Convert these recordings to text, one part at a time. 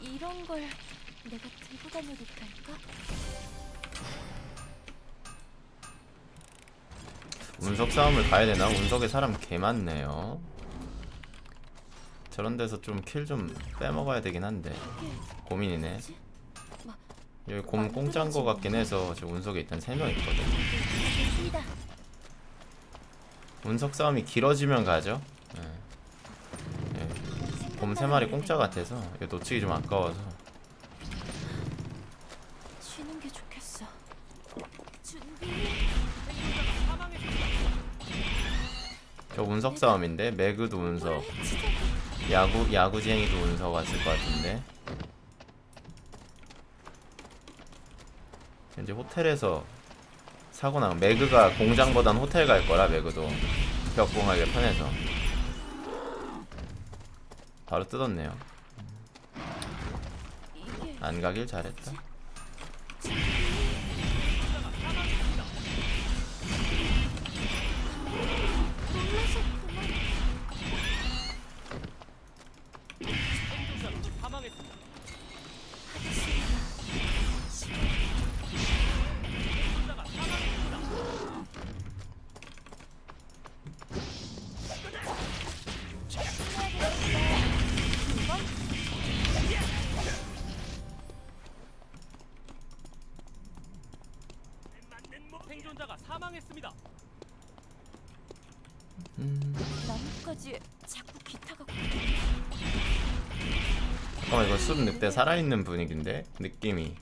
이런 걸 내가 들고 다녀도 될까? 운석 싸움을 가야 되나? 운석에 사람 개 많네요. 저런 데서 좀 킬 좀 빼먹어야 되긴 한데 고민이네. 여기 곰 공짜인 거 같긴 해서 저 운석에 일단 3명 있거든. 알겠습니다. 운석 싸움이 길어지면 가죠. 곰 3마리 공짜 같아서 이거 놓치기 좀 아까워서 쉬는 게 좋겠어. 저 운석 싸움인데 매그도 운석. 야구 야구쟁이도 운석 왔을 것 같은데 이제 호텔에서 사고 나면 매그가 공장보단 호텔 갈 거라 매그도 벽공하게 편해서 바로 뜯었네요. 안 가길 잘했다 잠깐만 이거 숲 늑대 살아있는 분위기인데? 느낌이.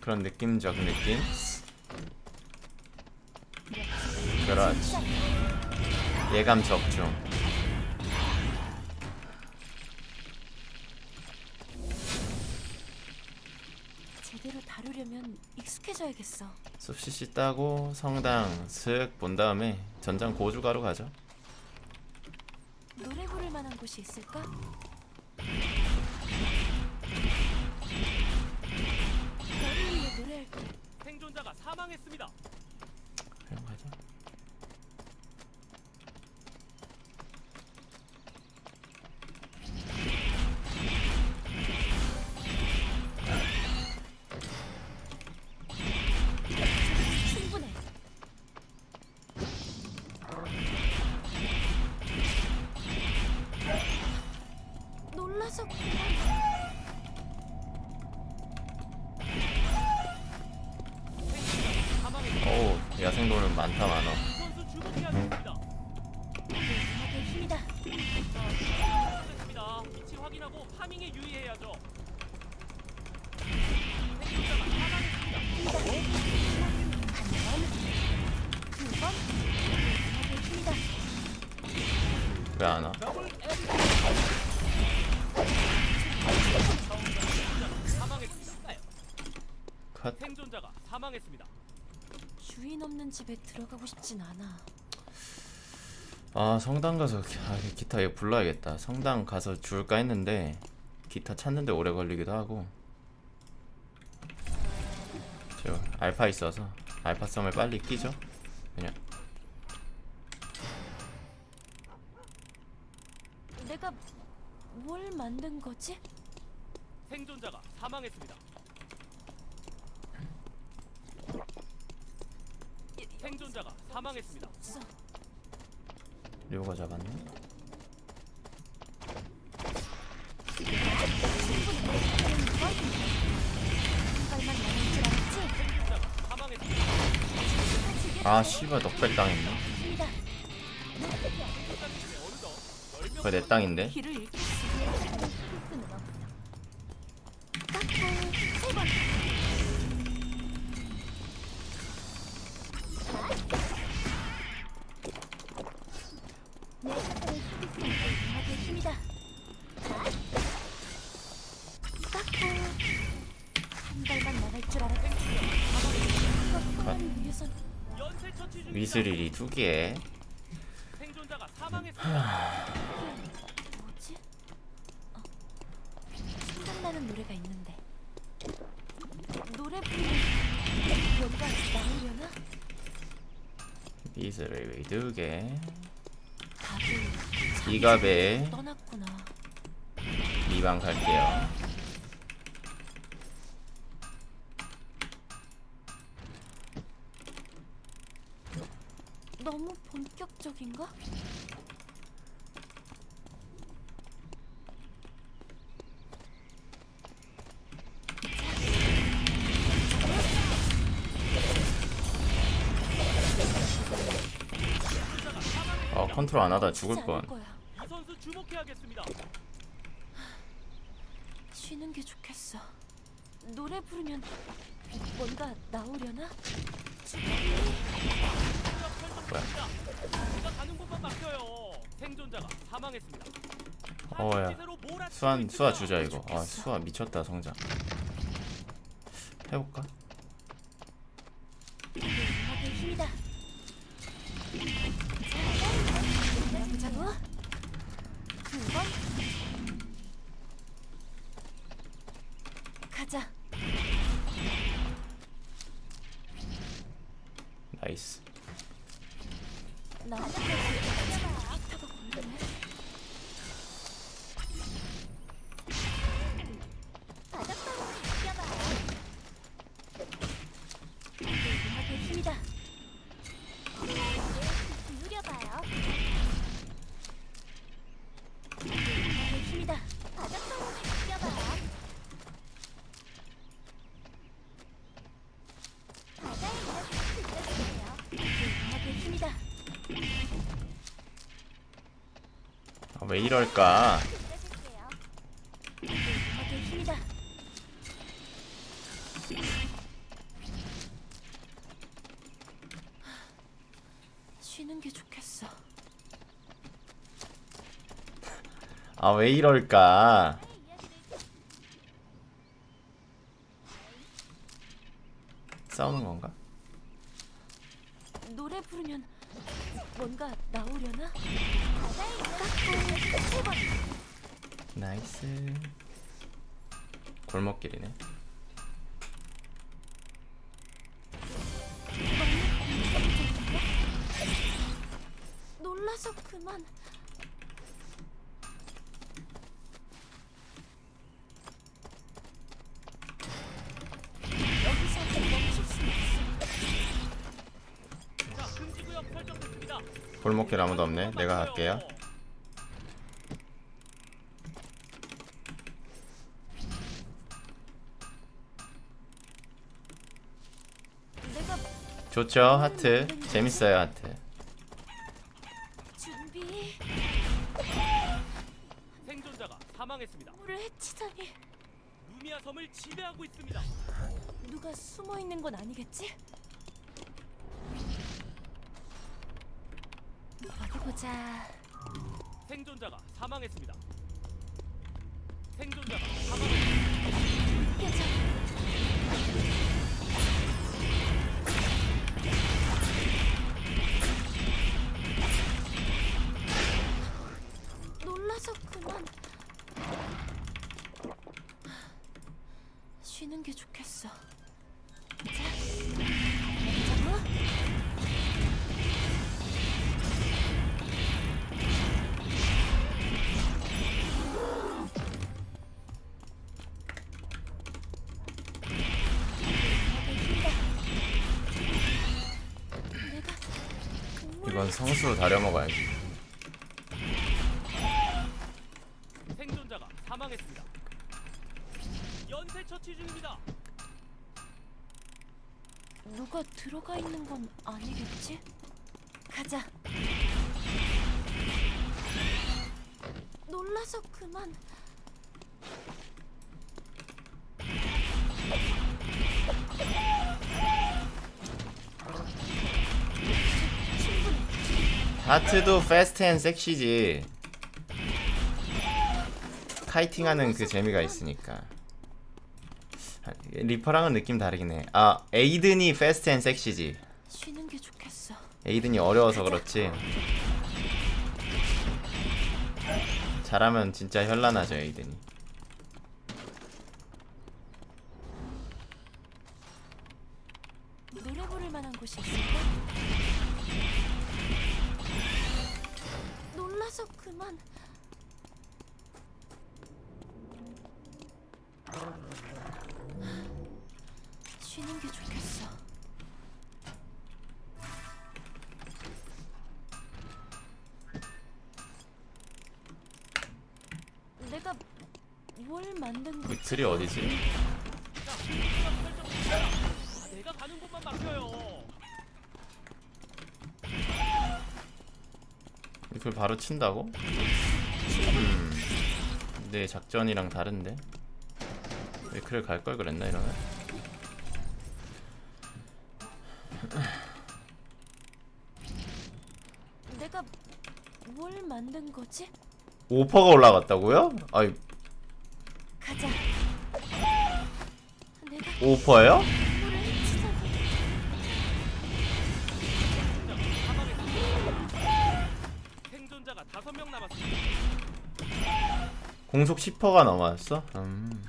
그런 느낌적 느낌? 그렇지. 예감 적중. 제대로 다루려면 익숙해져야겠어. 숲 CC 따고 성당 슥 본 다음에 전장 고주가로 가죠 만한 곳이 있을까? 노래할게. 생존자가 사망했습니다. 두 번. 음악의 힘이다. 왜안 와? 더블 사망했습니다. 컷 생존자가 사망했습니다. 주인 없는 집에 들어가고 싶진 않아. 아 성당 가서 기- 아, 기타 이거 불러야겠다 성당 가서 줄까 했는데 기타 찾는데 오래 걸리기도 하고 저 알파 있어서 알파성을 빨리 끼죠 그냥 내가 뭘 만든 거지? 생존자가 사망했습니다. 생존자가 사망했습니다. 료가 잡았네. 아 씨발 넉백 당했네 힘이다. 어느덧 그거 내 땅인데 중입니다. 미스릴이 두개 생존자가 사망했습니다. 뭐지? 어, 생각나는 노래가 있는데 노래 부르면 여기가 나오려나? 미스릴이 두개 이갑에 2방 갈게요. 너무 본격적인가? 어 컨트롤 안 하다 죽을 뻔. 거야. 이 선수 주목해야겠습니다. 쉬는 게 좋겠어. 노래 부르면 뭔가 나오려나? 뭐야? 제가 가는 곳만 막혀요. 생존자가 사망했습니다. 어야. 수완 수아. 주자 이거. 아 수아 미쳤다 성장. 해볼까? 가자. 나이스. 왜 이럴까? 쉬는 게 좋겠어. 아 왜 이럴까? 싸우는 건가? Nice. 골목길이네. 놀라서 그만. 여기서 멈출 수 없어. 자, 금지구역 설정됐습니다. 골목길 아무도 없네. 내가 갈게요. 내가 좋죠 하트. 재밌어요 하트. 국물을 이건 성수로 다려 먹어야지. 건 아니겠지? 가자. 놀라서 그만. 하트도 fast and sexy지. kiting하는 그 재미가 있으니까. 아, 리퍼랑은 느낌 다르긴 해. 아 에이든이 fast and sexy지. 에이든이 어려워서 그렇지. 잘하면 진짜 현란하죠 에이든이. 노래 부를 만한 곳이 있을까? 놀라서 그만. 쉬는 게 좋겠어. 뭘 만든 거지? 위틀이 어디지? 내가 가는 곳만 막혀요. 이걸 바로 친다고? 음. 내 작전이랑 다른데? 위클을 갈걸 그랬나 이러면? 내가 뭘 만든 거지? 오퍼가 올라갔다고요? 아이 가자. 오퍼예요? 물을 치자니. 생존자가 다섯 명 남았습니다. 공속 10%가 넘어왔어? 음.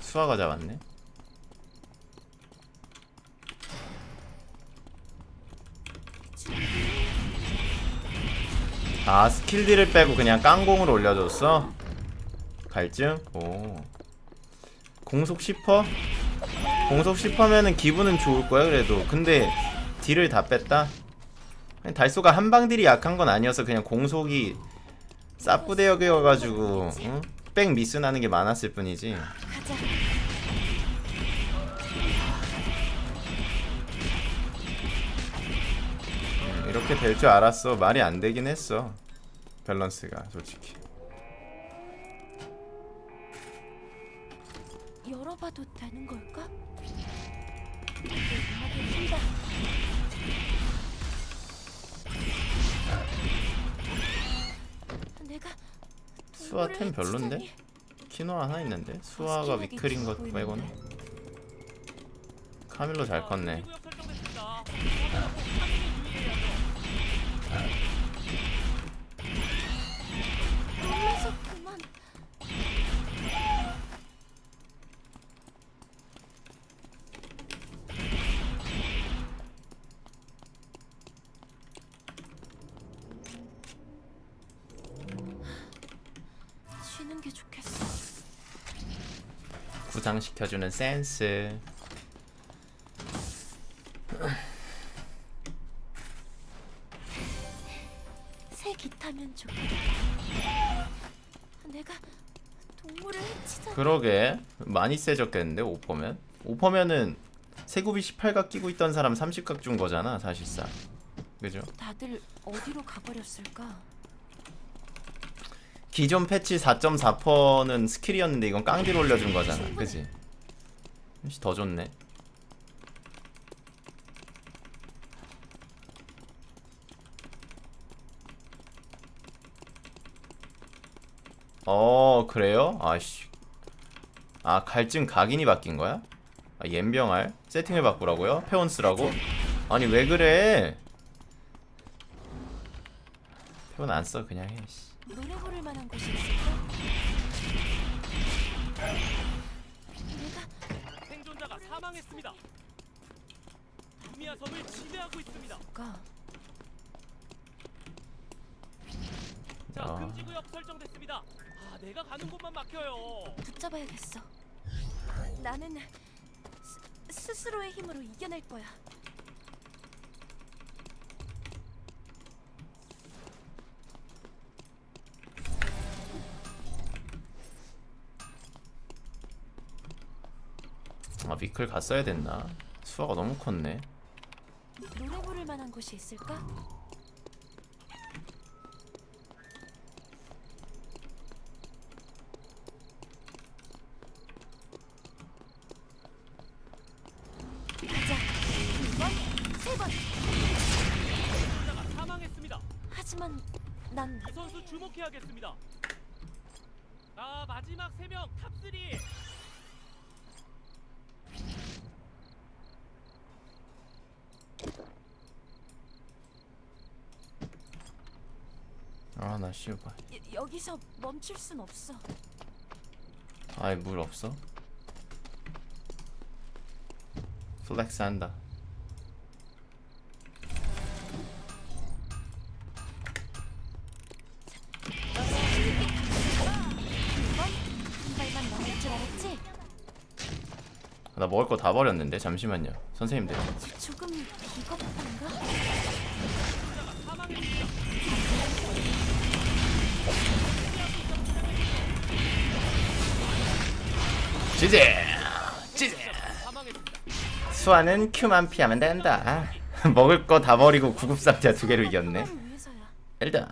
수아가 잡았네. 아 스킬딜을 빼고 그냥 깡공을 올려줬어? 갈증? 오 공속 10%? 공속 10%면은 기분은 좋을 거야 그래도 근데 딜을 다 뺐다? 달소가 한방딜이 약한 건 아니어서 그냥 공속이 싸뿌대역이어가지고 응? 백 미스 나는 게 많았을 뿐이지 이렇게 될 줄 알았어. 말이 안 되긴 했어. 밸런스가 솔직히. 열어봐도 되는 걸까? 내가 수아 템 별론데? 키노 하나 있는데? 수아가 위클인 것 빼고는? 카밀로 잘 컸네 쉬는 게 좋겠어. 구상시켜주는 센스 내가 동물을 해치자. 그러게 많이 세졌겠는데 오퍼면 오퍼면은 세굽이 18각 끼고 있던 사람 30각 준 거잖아 사실상 그죠? 다들 어디로 가버렸을까? 기존 패치 4.4%는 스킬이었는데 이건 깡딜 올려준 거잖아 그지? 더 좋네 어 그래요? 아씨 아 갈증 각인이 바뀐 거야? 아 옌병알 세팅을 바꾸라고요? 페온 쓰라고? 아니 왜 그래 페온 안 써 그냥 해 씨. 노래 부를 만한 곳이 있을까? 내가 생존자가 사망했습니다. 루미아 섬을 지배하고 있습니다. 가 자, 아. 금지 구역 설정됐습니다. 아, 내가 가는 곳만 막혀요. 붙잡아야겠어. 나는 스, 스스로의 힘으로 이겨낼 거야. 아 미클 갔어야 됐나? 수화가 너무 컸네 노래 부를 만한 곳이 있을까? 주목해야겠습니다. 아, 마지막 세명 탑3. 아나 씨발 여, 여기서 멈출 순 없어. 아이 물 없어? 플렉스 한다 나 먹을 거 다 버렸는데 잠시만요. 선생님들. 조금 비겁한가? 지제! 지제! 수아는 큐만 피하면 된다. 먹을 거 다 버리고 구급 상자 두 개로 이겼네. 일단